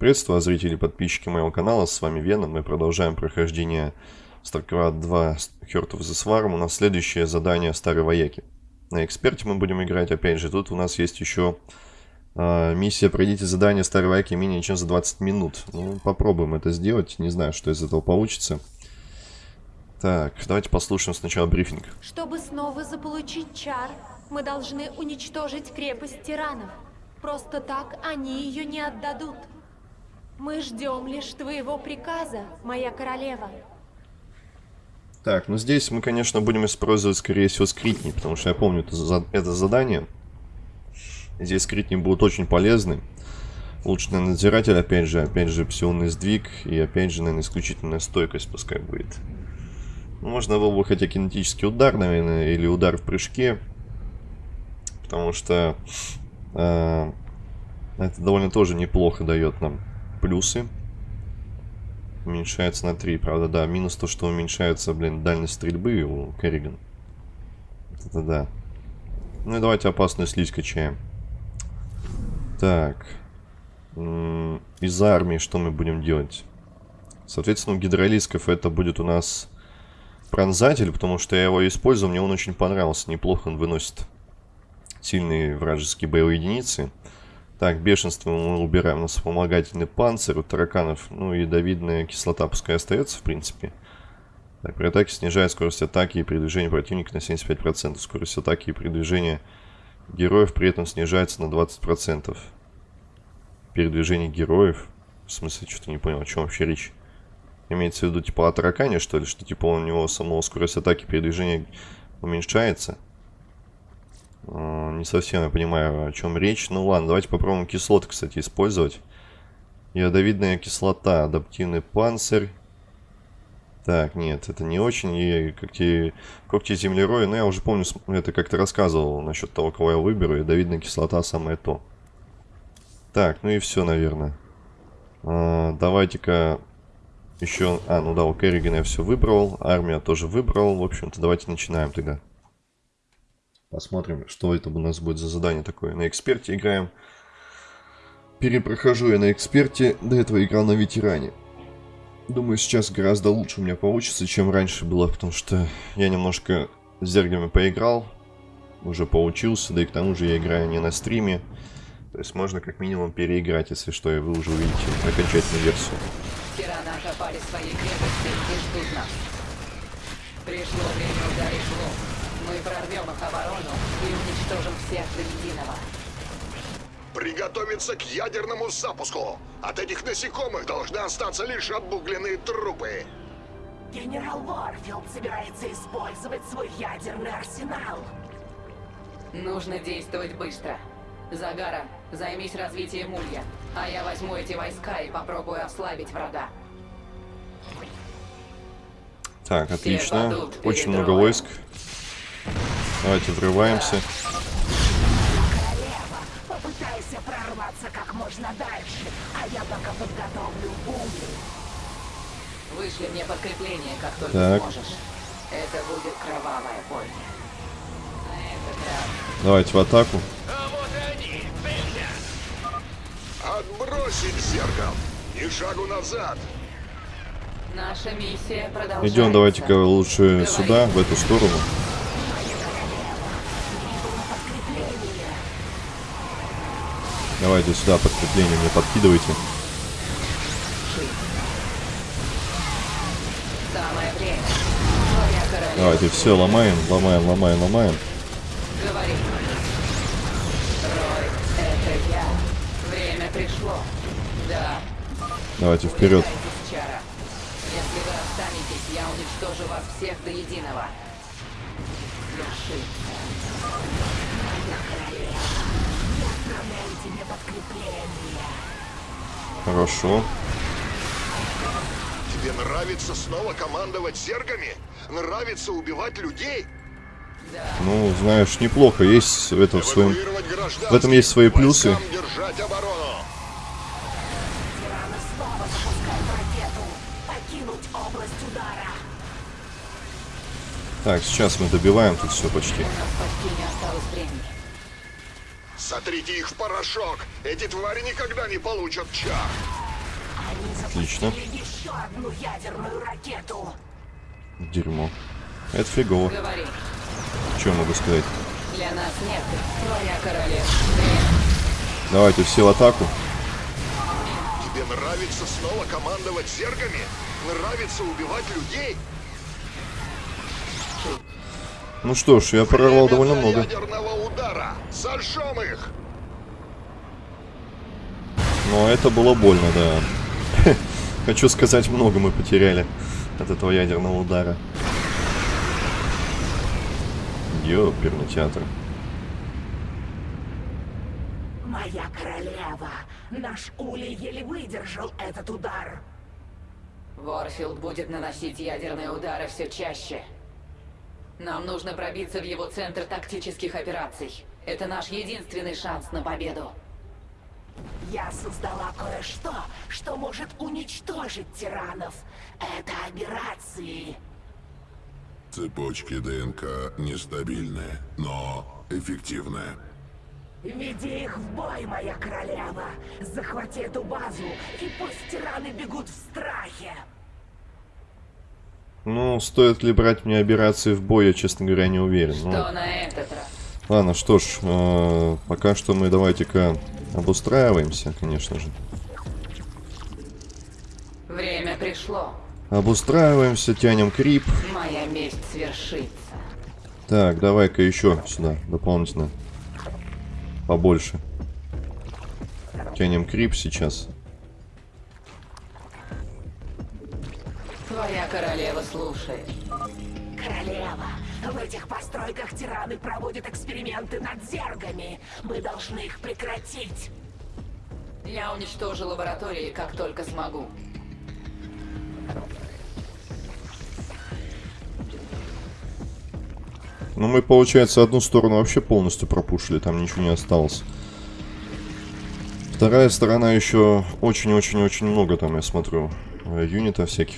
Приветствую, зрители и подписчики моего канала, с вами Вена. Мы продолжаем прохождение StarCraft 2 Heart of the Swarm. У нас следующее задание Старой Вояки. На эксперте мы будем играть, опять же, тут у нас есть еще э, миссия «Пройдите задание Старой Вояки менее чем за 20 минут». Ну, попробуем это сделать, не знаю, что из этого получится. Так, давайте послушаем сначала брифинг. Чтобы снова заполучить чар, мы должны уничтожить крепость тиранов. Просто так они ее не отдадут. Мы ждем лишь твоего приказа, моя королева. Так, ну здесь мы, конечно, будем использовать, скорее всего, скритни, потому что я помню это, за это задание. Здесь скритни будут очень полезны. Улучшенный надзиратель, опять же, опять же, псионный сдвиг и, опять же, наверное, исключительная стойкость пускай будет. Можно было бы хотя кинетический удар, наверное, или удар в прыжке. Потому что э, это довольно тоже неплохо дает нам плюсы. Уменьшается на 3, правда, да. Минус то, что уменьшается, блин, дальность стрельбы у Керриган. Это да. Ну и давайте опасную слизь качаем. Так. Из армии что мы будем делать? Соответственно, у гидролисков это будет у нас пронзатель, потому что я его использую, мне он очень понравился. Неплохо он выносит сильные вражеские боевые единицы. Так, бешенство мы убираем. У нас вспомогательный панцирь у тараканов. Ну, ядовидная кислота пускай остается, в принципе. Так, при атаке снижает скорость атаки и передвижения противника на 75%. Скорость атаки и передвижения героев при этом снижается на 20%. Передвижение героев? В смысле, что-то не понял, о чем вообще речь. Имеется в виду, типа, о таракане, что ли? Что, типа, у него самого скорость атаки и передвижения уменьшается? Не совсем я понимаю, о чем речь. Ну ладно, давайте попробуем кислоты, кстати, использовать. Ядовидная кислота, адаптивный панцирь. Так, нет, это не очень. И когти, когти землероя, ну я уже помню, это как-то рассказывал насчет того, кого я выберу. Ядовидная кислота самое то. Так, ну и все, наверное. А, Давайте-ка еще... А, ну да, у Керригана я все выбрал. Армия тоже выбрал. В общем-то, давайте начинаем тогда. Посмотрим, что это у нас будет за задание такое. На эксперте играем. Перепрохожу я на эксперте. До этого играл на ветеране. Думаю, сейчас гораздо лучше у меня получится, чем раньше было, потому что я немножко с зергами поиграл. Уже поучился, да и к тому же я играю не на стриме. То есть можно как минимум переиграть, если что, и вы уже увидите окончательную версию. Пришло время ударить лоб. Мы прорвем их оборону и уничтожим всех до единого. Приготовиться к ядерному запуску. От этих насекомых должны остаться лишь обугленные трупы. Генерал Варфилд собирается использовать свой ядерный арсенал. Нужно действовать быстро. Загара, займись развитием улья, а я возьму эти войска и попробую ослабить врага. Так, отлично. Очень много войск. Давайте врываемся. Королева, попытайся прорваться как можно дальше, а я пока подготовлю улей. Вышли мне подкрепление, как только Так. сможешь. Это будет кровавая Давайте в атаку. Отбросить зеркал. Ни шагу назад. наша миссия продолжается. Идем давайте-ка лучше сюда, в эту сторону. Давайте сюда подкрепление мне подкидывайте. Давайте все ломаем, ломаем, ломаем, ломаем. Давайте вперед. Если вы останетесь, я уничтожу вас всех до единого. Хорошо. Тебе нравится снова командовать зергами? Нравится убивать людей? Ну, знаешь, неплохо. Есть в своем... Эвакуировать гражданских, В этом есть свои плюсы. Так, сейчас мы добиваем тут все почти. У нас почти не осталось времени. Сотрите их в порошок. Эти твари никогда не получат чар. Отлично. еще одну ядерную ракету. Дерьмо. Это фигово. Говори, Что могу сказать? для нас нет, твоя королева. Давайте все в атаку. Тебе нравится снова командовать зергами? Нравится убивать людей? Ну что ж, я прорвал Время довольно много. ядерного удара. Сожжем их! Но это было больно, да. Хочу сказать, много мы потеряли от этого ядерного удара. Ёперный театр. Моя королева. Наш Улей еле выдержал этот удар. Ворфилд будет наносить ядерные удары все чаще. Нам нужно пробиться в его центр тактических операций. Это наш единственный шанс на победу. Я создала кое-что, что может уничтожить тиранов. Это операции. Цепочки ДНК нестабильные, но эффективные. Веди их в бой, моя королева. Захвати эту базу, и пусть тираны бегут в страхе. Ну, стоит ли брать мне операции в бой, я, честно говоря, не уверен. Ну, Что на этот раз? ладно, что ж, э, пока что мы давайте-ка обустраиваемся, конечно же. Время пришло. Обустраиваемся, тянем крип. Моя месть свершится. Так, давай-ка еще сюда, дополнительно. Побольше. Тянем крип сейчас. Постройках тираны проводят эксперименты над зергами. Мы должны их прекратить. Я уничтожу лаборатории, как только смогу. Ну, мы, получается, одну сторону вообще полностью пропушили, там ничего не осталось. Вторая сторона еще очень-очень-очень много там, я смотрю, э, юнитов всяких.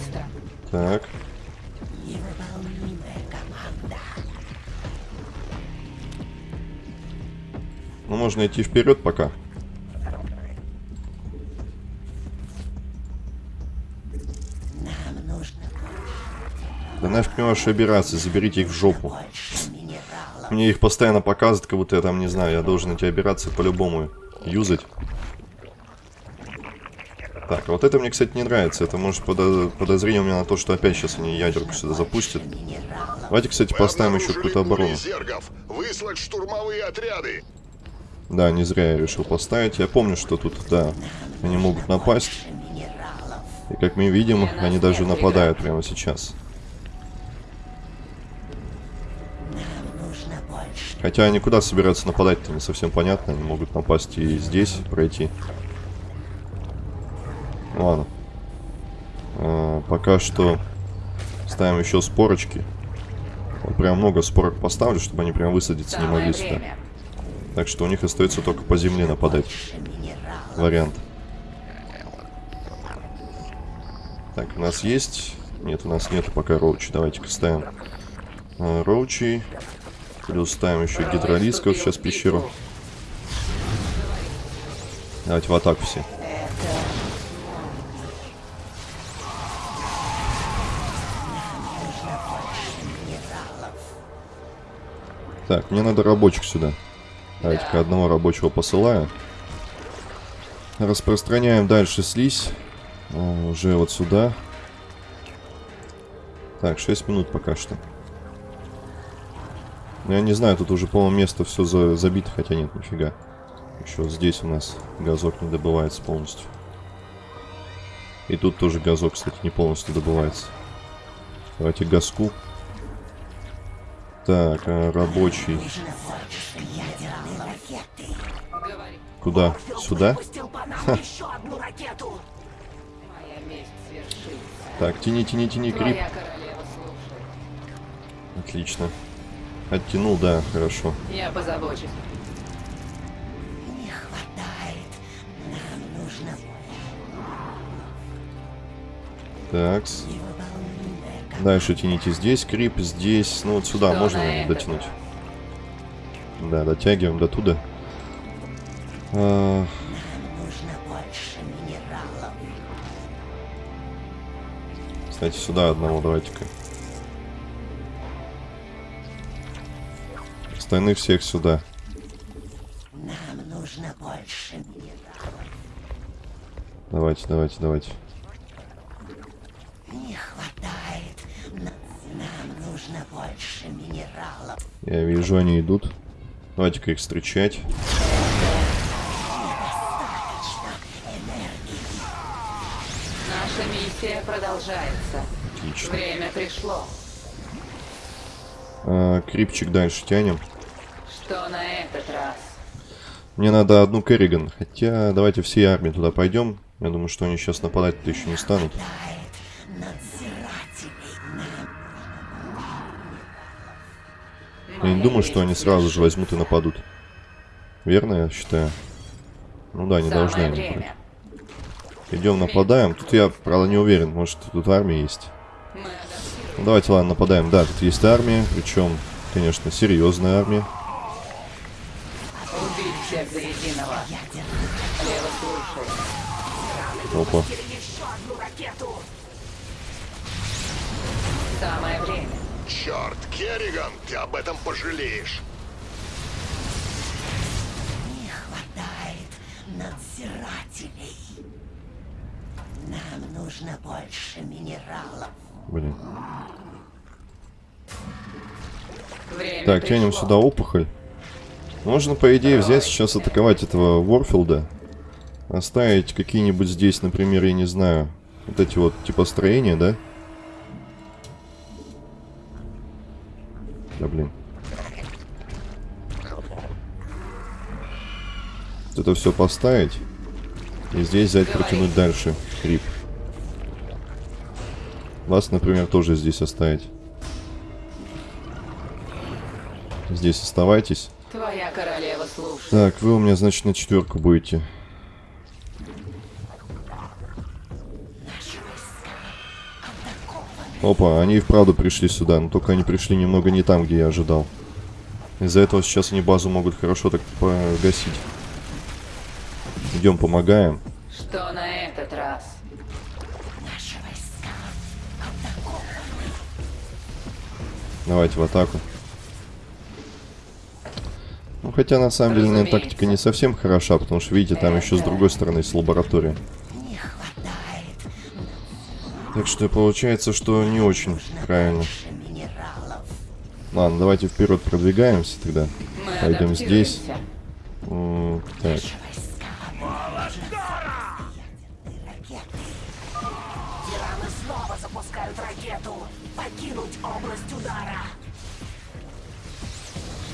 Стар. Так, ну можно идти вперед пока. Да нафиг мне ваши операции, заберите их в жопу. Мне их постоянно показывают, как будто я там, не знаю, я должен эти операции по-любому юзать. Так, а вот это мне, кстати, не нравится. Это может подо- подозрение у меня на то, что опять сейчас они ядерку сюда запустят. Давайте, кстати, поставим еще какую-то оборону. Выслать штурмовые отряды. Да, не зря я решил поставить. Я помню, что тут, да, они могут напасть. И как мы видим, они даже нападают прямо сейчас. Хотя они куда собираются нападать-то, не совсем понятно. Они могут напасть и здесь, пройти. Ладно. А, пока что ставим еще спорочки. Вот прям много спорок поставлю, чтобы они прям высадиться не могли сюда. Так что у них остается только по земле нападать. Вариант. Так, у нас есть... Нет, у нас нету пока роучи. Давайте-ка ставим э, роучи. Плюс ставим еще гидролисков сейчас пещеру. Давайте в атаку все. Так, мне надо рабочих сюда. Давайте-ка одного рабочего посылаю. Распространяем дальше слизь. О, уже вот сюда. Так, 6 минут пока что. Я не знаю, тут уже, по-моему, место все за забито, хотя нет, нифига. Еще здесь у нас газок не добывается полностью. И тут тоже газок, кстати, не полностью добывается. Давайте газку. Так, а, рабочий. Куда? Сюда? свершится. Так, тяни, тяни, тяни, крип. Отлично. Оттянул, да, хорошо. Я позабочусь. Не хватает. Нам нужно Такс. Дальше тяните здесь, крип здесь. Ну вот сюда Что можно дотянуть. Да, дотягиваем до туда. А, Нужно больше минералов. кстати, сюда одного давайте-ка. Остальных всех сюда. Нам нужно больше минералов. Давайте, давайте, давайте. Не хватает. Н- Нам нужно больше минералов. Я вижу, они идут. Давайте-ка их встречать. Наша миссия продолжается. Отлично. Время пришло. А, крипчик дальше тянем. Что на этот раз? Мне надо одну Керриган. Хотя, давайте всей армией туда пойдем. Я думаю, что они сейчас нападать-то еще не станут. Я не думаю, что они сразу же возьмут и нападут. Верно, я считаю? Ну да, не должны они время. Идем, нападаем. Тут я, правда, не уверен. Может, тут армия есть. Ну, давайте, ладно, нападаем. Да, тут есть армия. Причем, конечно, серьезная армия. Убить всех единого. Опа. Керриган, ты об этом пожалеешь. Не хватает надзирателей. Нам нужно больше минералов. Блин. Время Так, тянем пришло. сюда опухоль. Можно, по идее, взять сейчас атаковать этого Ворфилда. Оставить какие-нибудь здесь, например, я не знаю, вот эти вот типа строения, да? Да блин. Вот это все поставить. И здесь взять, протянуть дальше. Крип. Вас, например, тоже здесь оставить. Здесь оставайтесь. Твоя королева слушает. Так, вы у меня, значит, на четверку будете. Опа, они и вправду пришли сюда, но только они пришли немного не там, где я ожидал. Из-за этого сейчас они базу могут хорошо так погасить. Идем, помогаем. Что на этот раз? Наши войска Давайте в атаку. Ну, хотя на самом деле, наверное, Разумеется. тактика не совсем хороша, потому что, видите, там еще с другой стороны есть лаборатория. Так что получается, что не очень правильно. Ладно, давайте вперед продвигаемся тогда. Мы Пойдем здесь. адаптируемся. М, Так.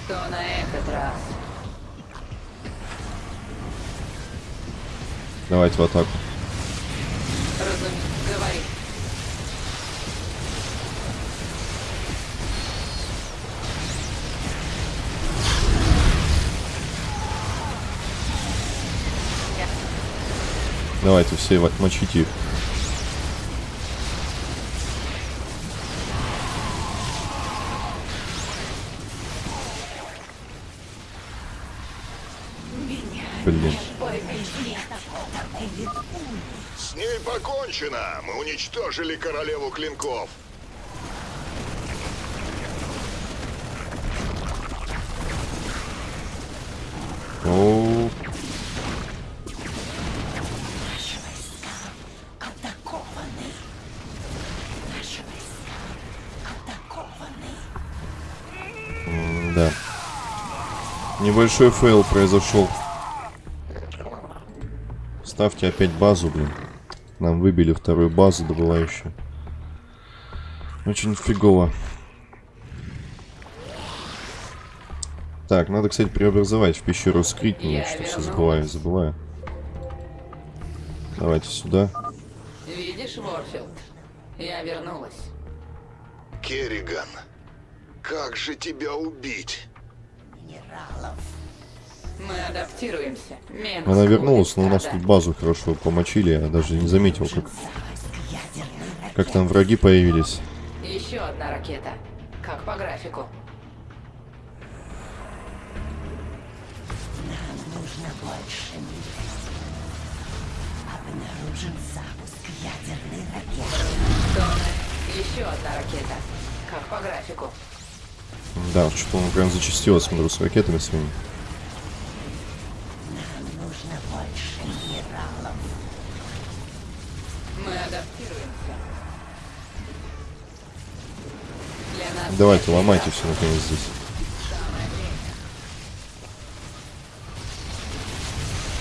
Что на этот раз? давайте в атаку. Давайте все мочите их. Блин. С ней покончено. Мы уничтожили королеву клинков. Да. Небольшой фейл произошел. Ставьте опять базу, блин. Нам выбили вторую базу добывающую. Очень фигово. Так, надо, кстати, преобразовать в пещеру скрытней, Я что все забываю, забываю. Давайте сюда. Видишь, Ворфилд? Я вернулась. Керриган, как же тебя убить? Минералов. Мы адаптируемся. Менус Она вернулась, но у нас тут базу хорошо помочили, я даже не заметил, как, как там враги появились. Еще одна ракета. Как по графику. больше мира. Обнаружен запуск ядерной ракеты. Тонны. Еще одна ракета. Как по графику. Да, что-то он прям зачастил, смотрю, с ракетами своими. Нам нужно больше минералов. Мы адаптируемся. Для нас Давайте, ломайте все наконец здесь.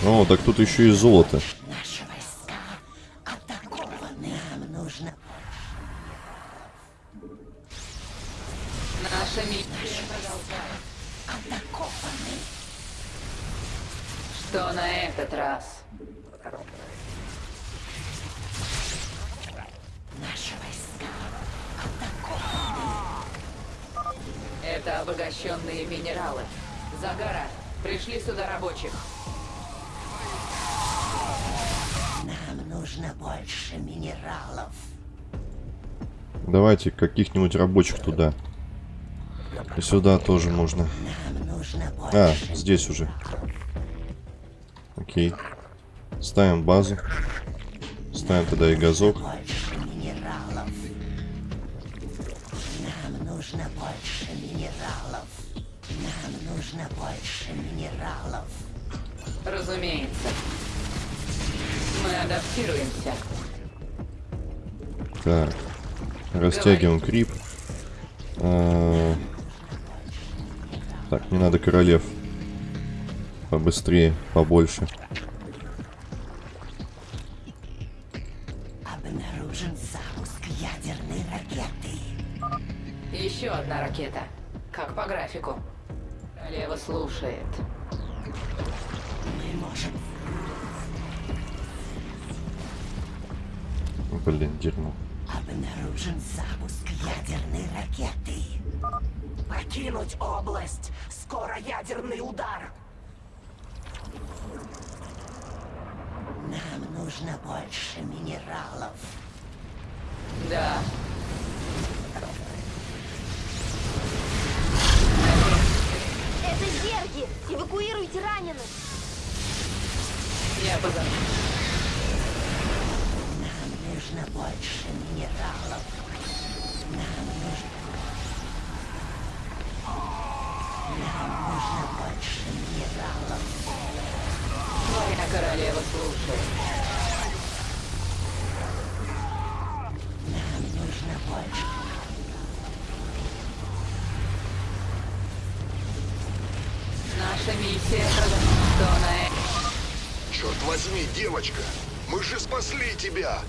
О, так тут еще и золото. Это обогащенные минералы. Загара, пришли сюда рабочих. Нам нужно больше минералов. Давайте каких-нибудь рабочих туда. И сюда тоже можно. Нам нужно А, здесь уже. Окей. Ставим базу. Ставим тогда и газок. Растягиваем крип. А, Так, не надо королев. Побыстрее, побольше. Обнаружен запуск ядерной ракеты. Еще одна ракета. Как по графику. Лево слушает. Мы можем Блин, дерьмо. Обнаружен запуск ядерной ракеты. Покинуть область. Скоро ядерный удар. Нам нужно больше минералов. Да. Это зерги! Эвакуируйте раненых! Я позову. Нам нужно больше минералов. Нам нужно... Нам нужно больше минералов. Твоя королева слушает. Нам нужно больше. Наша миссия? Черт возьми, девочка, мы же спасли тебя.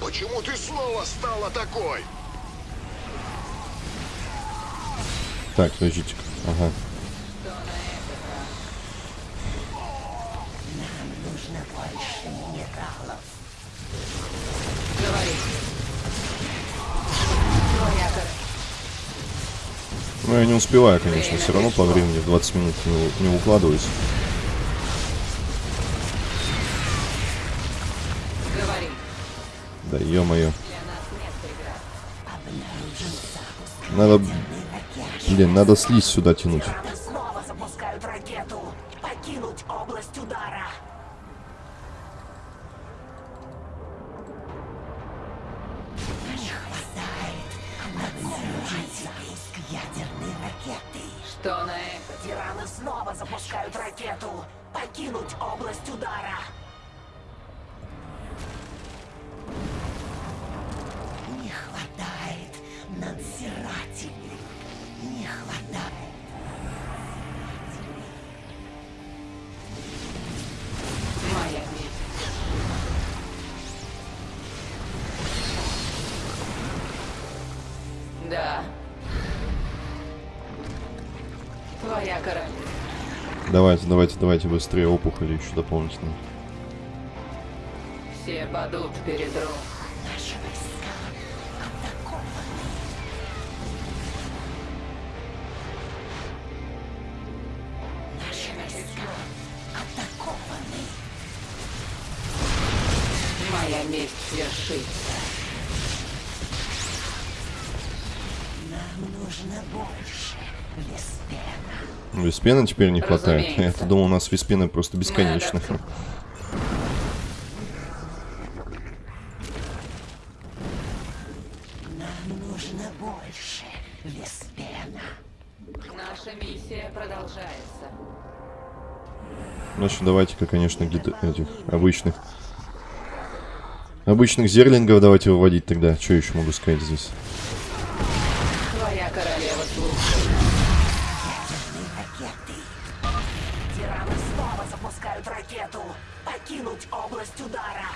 Почему ты снова стала такой? Так, подождите-ка. Ага. Ну, я не успеваю, конечно, все равно по времени в 20 минут не, не укладываюсь. Да ё-моё. Надо, блин, надо слизь сюда тянуть. Твоя королева. Давайте, давайте, давайте быстрее опухоли еще дополнительно. Все падут перед Ру. Наши войска атакованы. Наши войска атакованы. Моя месть свершится. Нам нужно больше Веспена. Виспена теперь не хватает. Разумеется. Я-то думал, у нас Виспена просто бесконечно. Мы Нам нужно больше, Веспена. Наша миссия продолжается. Значит, давайте-ка, конечно, гид... этих обычных... Обычных зерлингов давайте выводить тогда. Что еще могу сказать здесь? Покинуть область удара.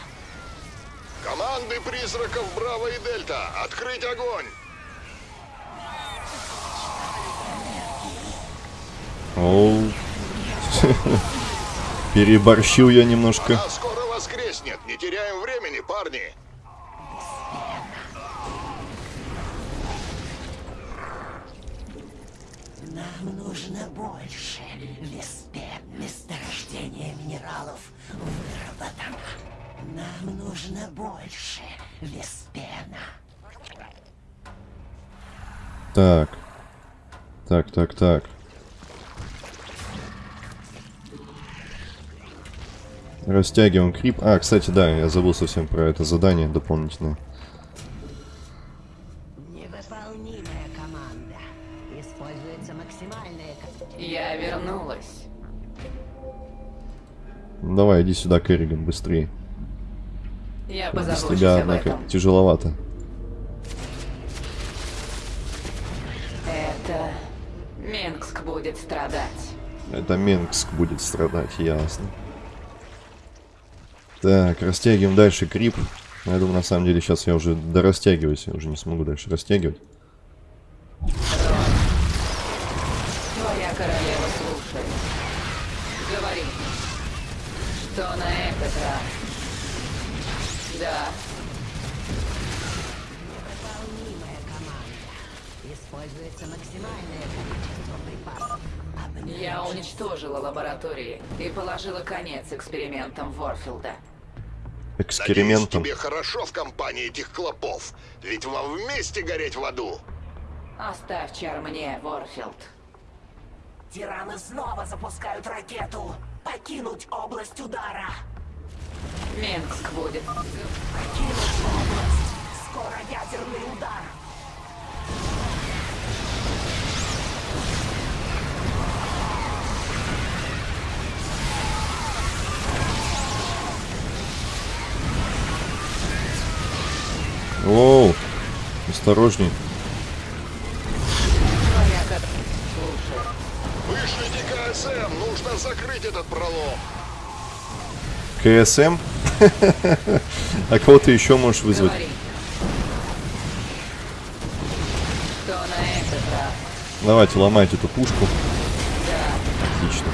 Команды призраков Браво и Дельта, открыть огонь! Оу. Переборщил я немножко. Она скоро воскреснет, не теряем времени, парни! Нам нужно больше, Нам нужно больше, Веспена. Так. Так, так, так. Растягиваем крип. А, кстати, да, я забыл совсем про это задание дополнительное. Невыполнимая команда. Используется максимальное ко- Я вернулась. Давай, иди сюда, Керриган, быстрее. Без тебя, однако, тяжеловато. Это... Минск будет страдать. Это Менгск будет страдать, ясно. Так, растягиваем дальше крип. Я думаю, на самом деле, сейчас я уже дорастягиваюсь, я уже не смогу дальше растягивать. Твоя королева слушает. Говори. Что на этот раз? Да, Невыполнимая команда. Используется максимальное количество припасов. я уничтожила лаборатории и положила конец экспериментам Ворфилда. Надеюсь, Экспериментом. тебе хорошо в компании этих клопов, ведь вам вместе гореть в аду. Оставь чар мне, Ворфилд. Тираны снова запускают ракету. Покинуть область удара. Минск будет. Скоро ядерный удар. Оу, осторожней. Вышлите КСМ, нужно закрыть этот пролом. КСМ? А кого ты еще можешь вызвать? Давайте, ломайте эту пушку. Отлично.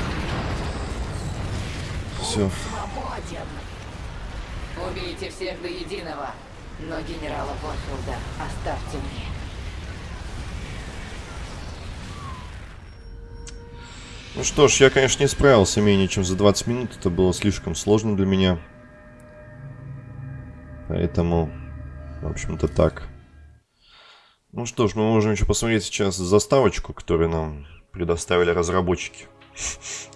Все. Убейте всех до единого. Но генерала Ворфилда оставьте мне. Ну что ж, я, конечно, не справился менее чем за 20 минут. Это было слишком сложно для меня. Поэтому, в общем-то, так. Ну что ж, мы можем еще посмотреть сейчас заставочку, которую нам предоставили разработчики.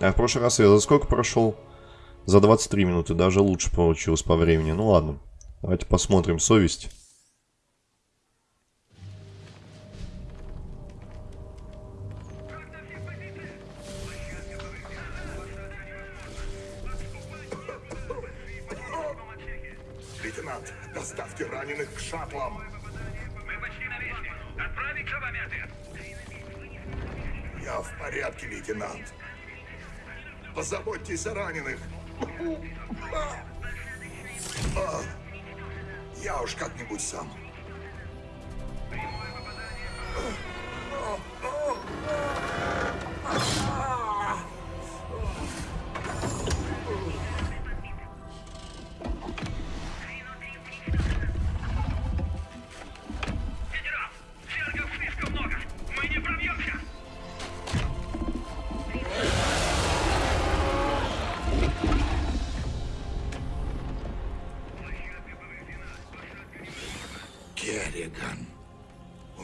А в прошлый раз я за сколько прошел? За 23 минуты, даже лучше получилось по времени. Ну ладно, давайте посмотрим совесть. Раненых к шаттлам. Мы почти на месте. Отправить шабометы. Я в порядке, лейтенант. Позаботьтесь о раненых. А, Я уж как-нибудь сам. Генерал,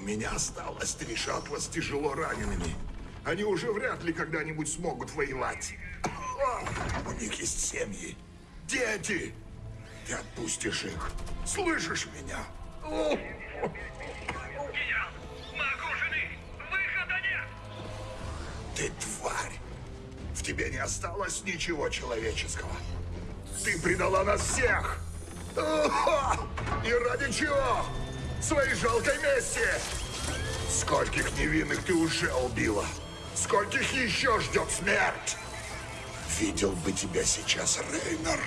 меня осталось три шаттла с тяжело ранеными. Они уже вряд ли когда-нибудь смогут воевать. У них есть семьи, дети. Ты отпустишь их. Слышишь меня? Генерал, мы окружены! Выхода нет! Ты тварь! В тебе не осталось ничего человеческого. Ты предала нас всех! И ради чего? Своей жалкой мести! Скольких невинных ты уже убила? Скольких еще ждет смерть? Видел бы тебя сейчас, Рейнер.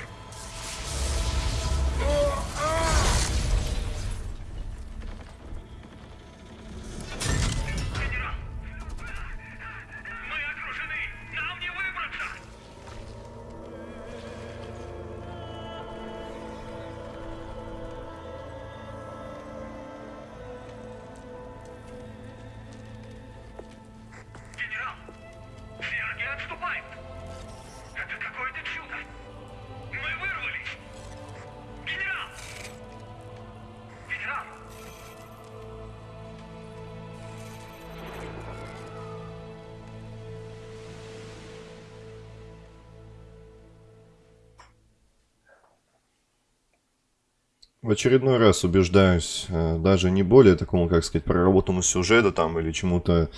В очередной раз убеждаюсь, э, даже не более такому, как сказать, проработанному сюжету там или чему-то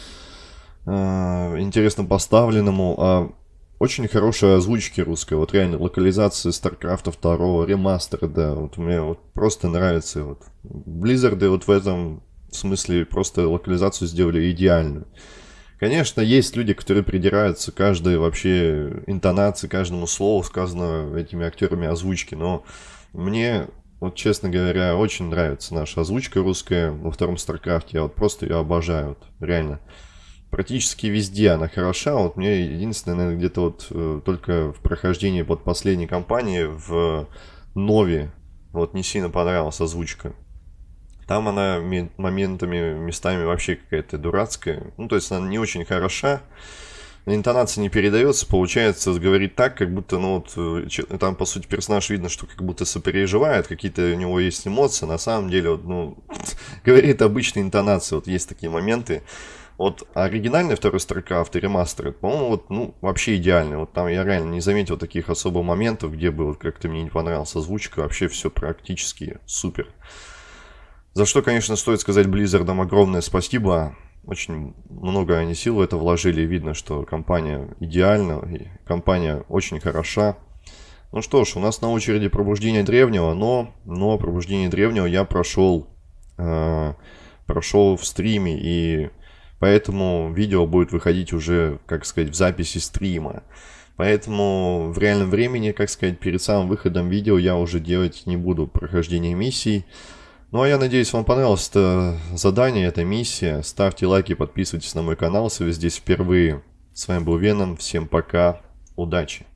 э, интересно поставленному, а очень хорошие озвучки русской, вот реально локализация StarCraft 2, ремастер, да, вот мне вот просто нравится, вот Blizzard вот в этом смысле просто локализацию сделали идеальную. Конечно, есть люди, которые придираются каждой вообще интонации, каждому слову, сказанного этими актерами озвучки, но мне вот, честно говоря, очень нравится наша озвучка русская во втором Старкрафте. Я вот просто ее обожаю. Вот, реально. Практически везде она хороша. Вот мне единственное, наверное, где-то вот э, только в прохождении под последней кампании в Нове вот не сильно понравилась озвучка. Там она ме- моментами, местами вообще какая-то дурацкая. Ну, то есть она не очень хороша. Интонация не передается, получается, говорит так, как будто, ну вот, э, там, по сути, персонаж видно, что как будто сопереживает, какие-то у него есть эмоции, на самом деле, вот, ну, говорит обычной интонацией, вот есть такие моменты. Вот оригинальный второй StarCraft и ремастер, по-моему, вот, ну, вообще идеальный. Вот там я реально не заметил таких особо моментов, где бы вот как-то мне не понравилась озвучка, вообще все практически супер. За что, конечно, стоит сказать Blizzardам огромное спасибо. Очень много они сил в это вложили. Видно, что компания идеальна, компания очень хороша. Ну что ж, у нас на очереди пробуждение древнего, но, но пробуждение древнего я прошел, э, прошел в стриме, и поэтому видео будет выходить уже, как сказать, в записи стрима. Поэтому в реальном времени, как сказать, перед самым выходом видео я уже делать не буду прохождение миссий. Ну а я надеюсь, вам понравилось это задание, эта миссия. Ставьте лайки, подписывайтесь на мой канал, если вы здесь впервые. С вами был Веном, всем пока, удачи!